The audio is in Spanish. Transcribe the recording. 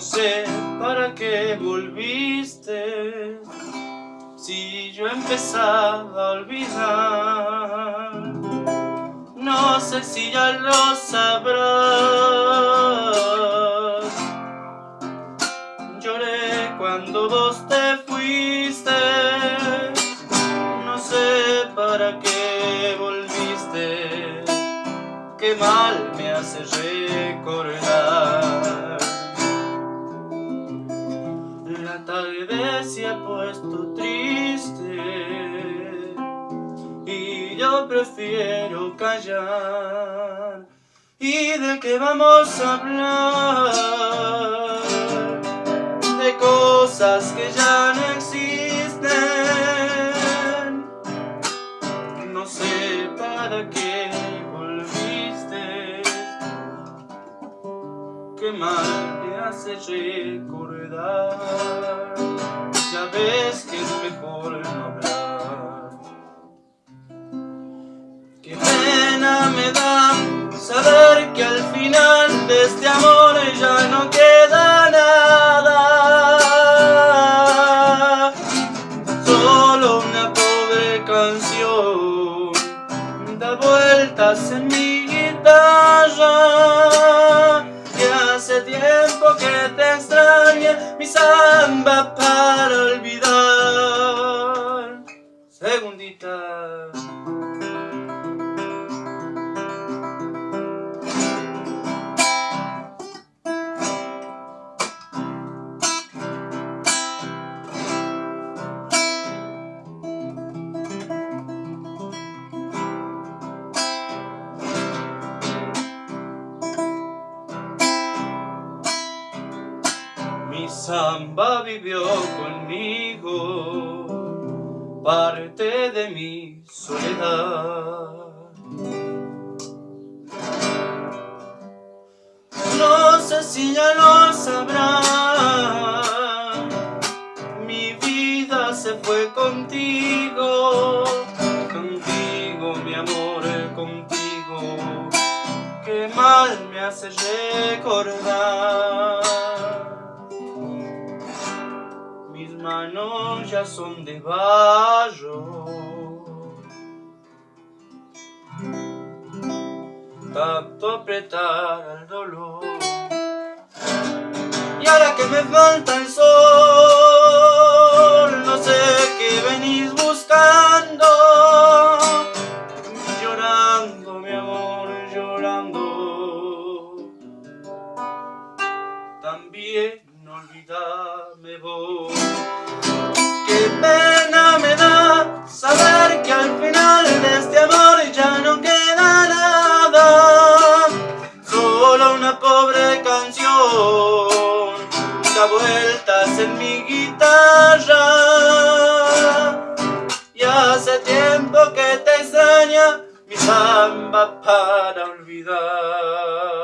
No sé para qué volviste. Si yo empezaba a olvidar No sé si ya lo sabrás. Lloré cuando vos te fuiste No sé para qué volviste. Qué mal me hace recordar se ha puesto triste. Y yo prefiero callar. ¿Y de qué vamos a hablar? De cosas que ya no existen. No sé para qué Qué mal te hace recordar. Ya ves que es mejor no hablar. Qué pena me da saber que al final de este amor ya no queda nada. Solo una pobre canción da vueltas en mi guitarra. Que tiempo que te extraña mi samba samba vivió conmigo, parte de mi soledad. No sé si ya lo sabrás, mi vida se fue contigo, contigo mi amor, contigo, que mal me hace recordar. Manos ya son de barro Tanto apretar al dolor. Y ahora que me falta el sol No sé qué venís buscando. Llorando mi amor, llorando. También no olvidarme vos. Qué pena me da saber que al final de este amor ya no queda nada. Solo una pobre canción da vueltas en mi guitarra. Y hace tiempo que te extraña mi samba para olvidar